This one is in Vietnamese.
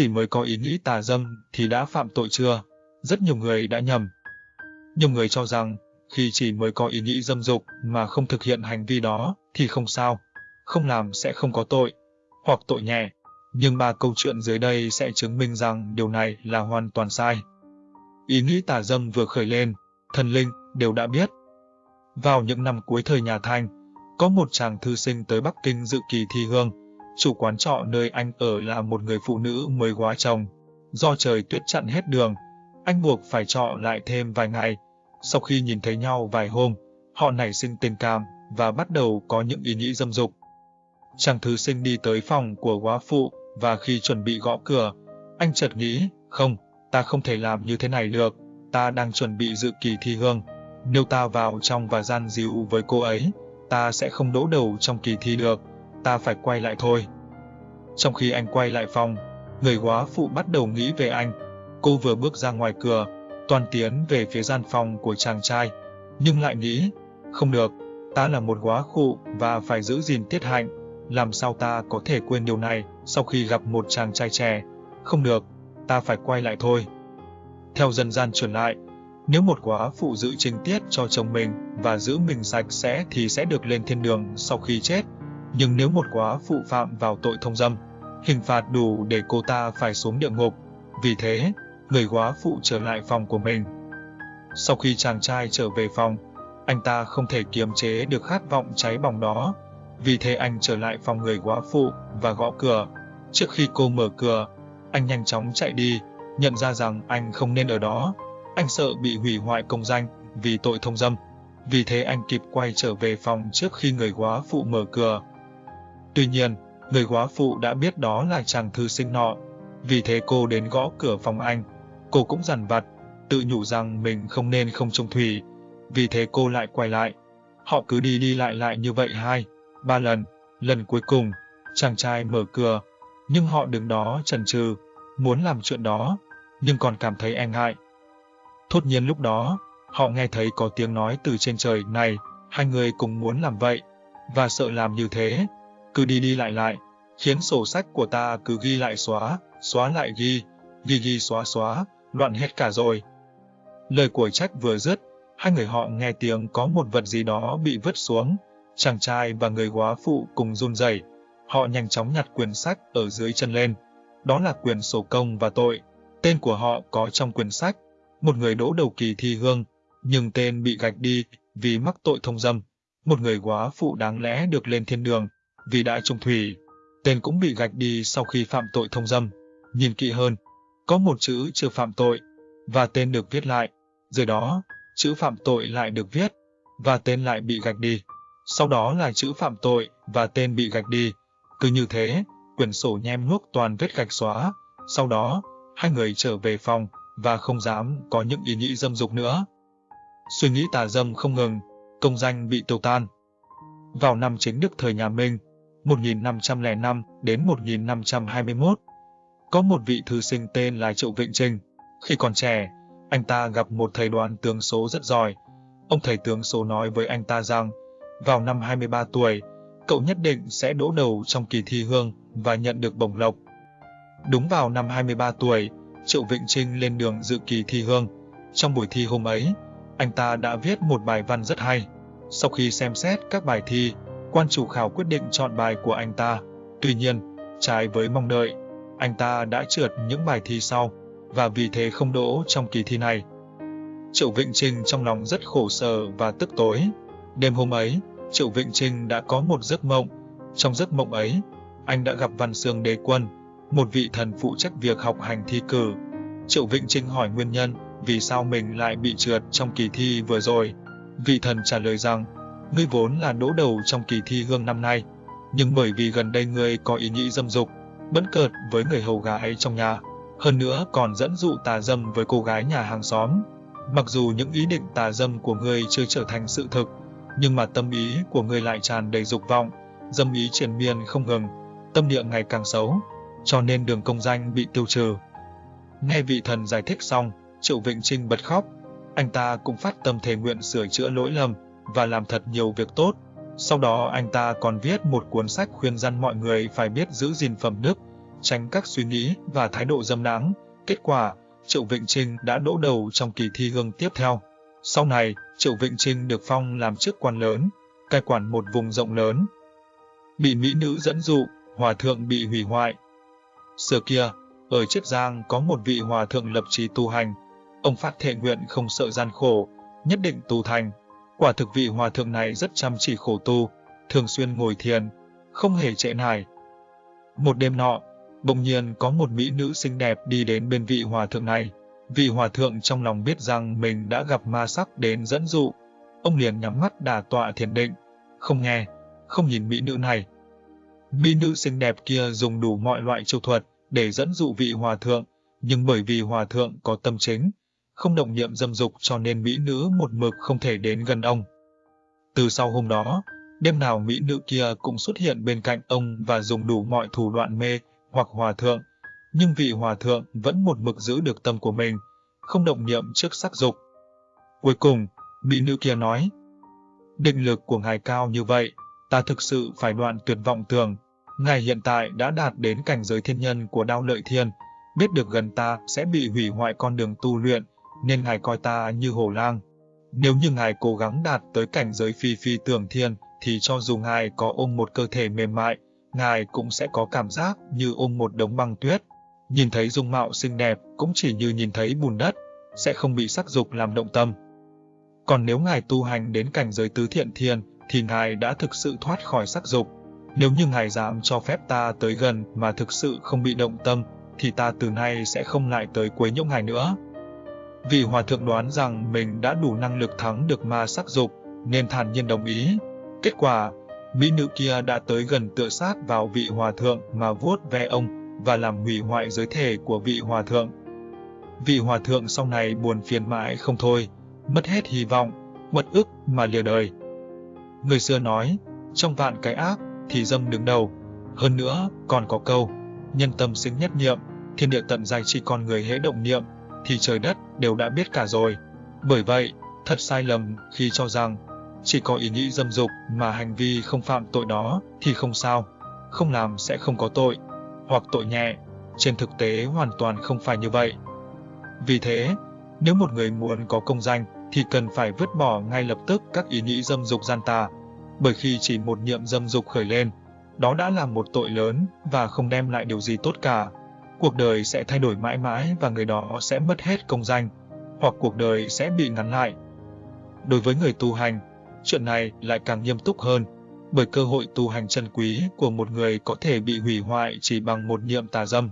chỉ mới có ý nghĩ tà dâm thì đã phạm tội chưa? Rất nhiều người đã nhầm. Nhiều người cho rằng khi chỉ mới có ý nghĩ dâm dục mà không thực hiện hành vi đó thì không sao, không làm sẽ không có tội, hoặc tội nhẹ. Nhưng ba câu chuyện dưới đây sẽ chứng minh rằng điều này là hoàn toàn sai. Ý nghĩ tà dâm vừa khởi lên, thần linh đều đã biết. Vào những năm cuối thời nhà Thanh, có một chàng thư sinh tới Bắc Kinh dự kỳ thi hương. Chủ quán trọ nơi anh ở là một người phụ nữ mới góa chồng. Do trời tuyết chặn hết đường, anh buộc phải trọ lại thêm vài ngày. Sau khi nhìn thấy nhau vài hôm, họ nảy sinh tình cảm và bắt đầu có những ý nghĩ dâm dục. Chàng thư sinh đi tới phòng của góa phụ và khi chuẩn bị gõ cửa, anh chợt nghĩ, không, ta không thể làm như thế này được, ta đang chuẩn bị dự kỳ thi hương. Nếu ta vào trong và gian dịu với cô ấy, ta sẽ không đỗ đầu trong kỳ thi được, ta phải quay lại thôi. Trong khi anh quay lại phòng, người quá phụ bắt đầu nghĩ về anh. Cô vừa bước ra ngoài cửa, toàn tiến về phía gian phòng của chàng trai, nhưng lại nghĩ, không được, ta là một quá phụ và phải giữ gìn tiết hạnh, làm sao ta có thể quên điều này sau khi gặp một chàng trai trẻ, không được, ta phải quay lại thôi. Theo dân gian truyền lại, nếu một quá phụ giữ trình tiết cho chồng mình và giữ mình sạch sẽ thì sẽ được lên thiên đường sau khi chết. Nhưng nếu một quá phụ phạm vào tội thông dâm, hình phạt đủ để cô ta phải xuống địa ngục. Vì thế, người quá phụ trở lại phòng của mình. Sau khi chàng trai trở về phòng, anh ta không thể kiềm chế được khát vọng cháy bỏng đó. Vì thế anh trở lại phòng người quá phụ và gõ cửa. Trước khi cô mở cửa, anh nhanh chóng chạy đi, nhận ra rằng anh không nên ở đó. Anh sợ bị hủy hoại công danh vì tội thông dâm. Vì thế anh kịp quay trở về phòng trước khi người quá phụ mở cửa. Tuy nhiên, người góa phụ đã biết đó là chàng thư sinh nọ. Vì thế cô đến gõ cửa phòng anh. Cô cũng dằn vặt, tự nhủ rằng mình không nên không trông thủy. Vì thế cô lại quay lại. Họ cứ đi đi lại lại như vậy hai, ba lần. Lần cuối cùng, chàng trai mở cửa, nhưng họ đứng đó chần chừ, muốn làm chuyện đó, nhưng còn cảm thấy e ngại. Thốt nhiên lúc đó, họ nghe thấy có tiếng nói từ trên trời này, hai người cùng muốn làm vậy, và sợ làm như thế, cứ đi đi lại lại, khiến sổ sách của ta cứ ghi lại xóa, xóa lại ghi, ghi ghi xóa xóa, loạn hết cả rồi. Lời của trách vừa dứt, hai người họ nghe tiếng có một vật gì đó bị vứt xuống, chàng trai và người góa phụ cùng run rẩy, họ nhanh chóng nhặt quyển sách ở dưới chân lên, đó là quyển sổ công và tội, tên của họ có trong quyển sách, một người đỗ đầu kỳ thi hương, nhưng tên bị gạch đi vì mắc tội thông dâm. Một người quá phụ đáng lẽ được lên thiên đường vì đã trung thủy. Tên cũng bị gạch đi sau khi phạm tội thông dâm. Nhìn kỹ hơn, có một chữ chưa phạm tội và tên được viết lại. Dưới đó, chữ phạm tội lại được viết và tên lại bị gạch đi. Sau đó là chữ phạm tội và tên bị gạch đi. Cứ như thế, quyển sổ nhem nhuốc toàn vết gạch xóa. Sau đó, hai người trở về phòng và không dám có những ý nghĩ dâm dục nữa. Suy nghĩ tà dâm không ngừng, công danh bị tiêu tan. Vào năm chính đức thời nhà Minh, 1505 đến 1521, có một vị thư sinh tên là Triệu Vịnh Trinh. Khi còn trẻ, anh ta gặp một thầy đoán tướng số rất giỏi. Ông thầy tướng số nói với anh ta rằng, vào năm 23 tuổi, cậu nhất định sẽ đỗ đầu trong kỳ thi hương và nhận được bổng lộc. Đúng vào năm 23 tuổi, Triệu Vịnh Trinh lên đường dự kỳ thi hương. Trong buổi thi hôm ấy, anh ta đã viết một bài văn rất hay. Sau khi xem xét các bài thi, quan chủ khảo quyết định chọn bài của anh ta. Tuy nhiên, trái với mong đợi, anh ta đã trượt những bài thi sau, và vì thế không đỗ trong kỳ thi này. Triệu Vịnh Trinh trong lòng rất khổ sở và tức tối. Đêm hôm ấy, Triệu Vịnh Trinh đã có một giấc mộng. Trong giấc mộng ấy, anh đã gặp Văn Sương Đế Quân, một vị thần phụ trách việc học hành thi cử. Triệu Vịnh Trinh hỏi nguyên nhân vì sao mình lại bị trượt trong kỳ thi vừa rồi. Vị thần trả lời rằng, ngươi vốn là đỗ đầu trong kỳ thi hương năm nay, nhưng bởi vì gần đây ngươi có ý nghĩ dâm dục, bấn cợt với người hầu gái trong nhà, hơn nữa còn dẫn dụ tà dâm với cô gái nhà hàng xóm. Mặc dù những ý định tà dâm của ngươi chưa trở thành sự thực, nhưng mà tâm ý của ngươi lại tràn đầy dục vọng, dâm ý triển miên không ngừng, tâm địa ngày càng xấu, cho nên đường công danh bị tiêu trừ. Nghe vị thần giải thích xong, Triệu Vịnh Trinh bật khóc. Anh ta cũng phát tâm thề nguyện sửa chữa lỗi lầm và làm thật nhiều việc tốt. Sau đó anh ta còn viết một cuốn sách khuyên răn mọi người phải biết giữ gìn phẩm đức, tránh các suy nghĩ và thái độ dâm đáng. Kết quả, Triệu Vịnh Trinh đã đỗ đầu trong kỳ thi hương tiếp theo. Sau này, Triệu Vịnh Trinh được phong làm chức quan lớn, cai quản một vùng rộng lớn. Bị mỹ nữ dẫn dụ, hòa thượng bị hủy hoại. Xưa kia, ở Chiết Giang có một vị hòa thượng lập trí tu hành. Ông phát thệ nguyện không sợ gian khổ, nhất định tu thành. Quả thực vị hòa thượng này rất chăm chỉ khổ tu, thường xuyên ngồi thiền, không hề trễ nải. Một đêm nọ, bỗng nhiên có một mỹ nữ xinh đẹp đi đến bên vị hòa thượng này. Vị hòa thượng trong lòng biết rằng mình đã gặp ma sắc đến dẫn dụ. Ông liền nhắm mắt đà tọa thiền định, không nghe, không nhìn mỹ nữ này. Mỹ nữ xinh đẹp kia dùng đủ mọi loại chiêu thuật để dẫn dụ vị hòa thượng, nhưng bởi vì hòa thượng có tâm chính, không động niệm dâm dục cho nên mỹ nữ một mực không thể đến gần ông. Từ sau hôm đó, đêm nào mỹ nữ kia cũng xuất hiện bên cạnh ông và dùng đủ mọi thủ đoạn mê hoặc hòa thượng, nhưng vị hòa thượng vẫn một mực giữ được tâm của mình, không động niệm trước sắc dục. Cuối cùng, mỹ nữ kia nói, định lực của ngài cao như vậy, ta thực sự phải đoạn tuyệt vọng tưởng, ngài hiện tại đã đạt đến cảnh giới thiên nhân của đao lợi thiên, biết được gần ta sẽ bị hủy hoại con đường tu luyện, nên ngài coi ta như hồ lang. Nếu như ngài cố gắng đạt tới cảnh giới phi phi tưởng thiên, thì cho dù ngài có ôm một cơ thể mềm mại, ngài cũng sẽ có cảm giác như ôm một đống băng tuyết. Nhìn thấy dung mạo xinh đẹp cũng chỉ như nhìn thấy bùn đất, sẽ không bị sắc dục làm động tâm. Còn nếu ngài tu hành đến cảnh giới tứ thiện thiên, thì ngài đã thực sự thoát khỏi sắc dục. Nếu như ngài dám cho phép ta tới gần mà thực sự không bị động tâm, thì ta từ nay sẽ không lại tới quấy nhiễu ngài nữa. Vì hòa thượng đoán rằng mình đã đủ năng lực thắng được ma sắc dục, nên thản nhiên đồng ý. Kết quả, mỹ nữ kia đã tới gần tựa sát vào vị hòa thượng mà vuốt ve ông và làm hủy hoại giới thể của vị hòa thượng. Vị hòa thượng sau này buồn phiền mãi không thôi, mất hết hy vọng, mất ức mà lìa đời. Người xưa nói, trong vạn cái ác thì dâm đứng đầu. Hơn nữa, còn có câu, nhân tâm sinh nhất niệm, thiên địa tận dài chỉ con người hễ động niệm, thì trời đất đều đã biết cả rồi. Bởi vậy, thật sai lầm khi cho rằng chỉ có ý nghĩ dâm dục mà hành vi không phạm tội đó thì không sao, không làm sẽ không có tội, hoặc tội nhẹ. Trên thực tế hoàn toàn không phải như vậy. Vì thế, nếu một người muốn có công danh thì cần phải vứt bỏ ngay lập tức các ý nghĩ dâm dục gian tà, bởi khi chỉ một niệm dâm dục khởi lên, đó đã là một tội lớn và không đem lại điều gì tốt cả. Cuộc đời sẽ thay đổi mãi mãi và người đó sẽ mất hết công danh, hoặc cuộc đời sẽ bị ngắn lại. Đối với người tu hành, chuyện này lại càng nghiêm túc hơn, bởi cơ hội tu hành chân quý của một người có thể bị hủy hoại chỉ bằng một niệm tà dâm.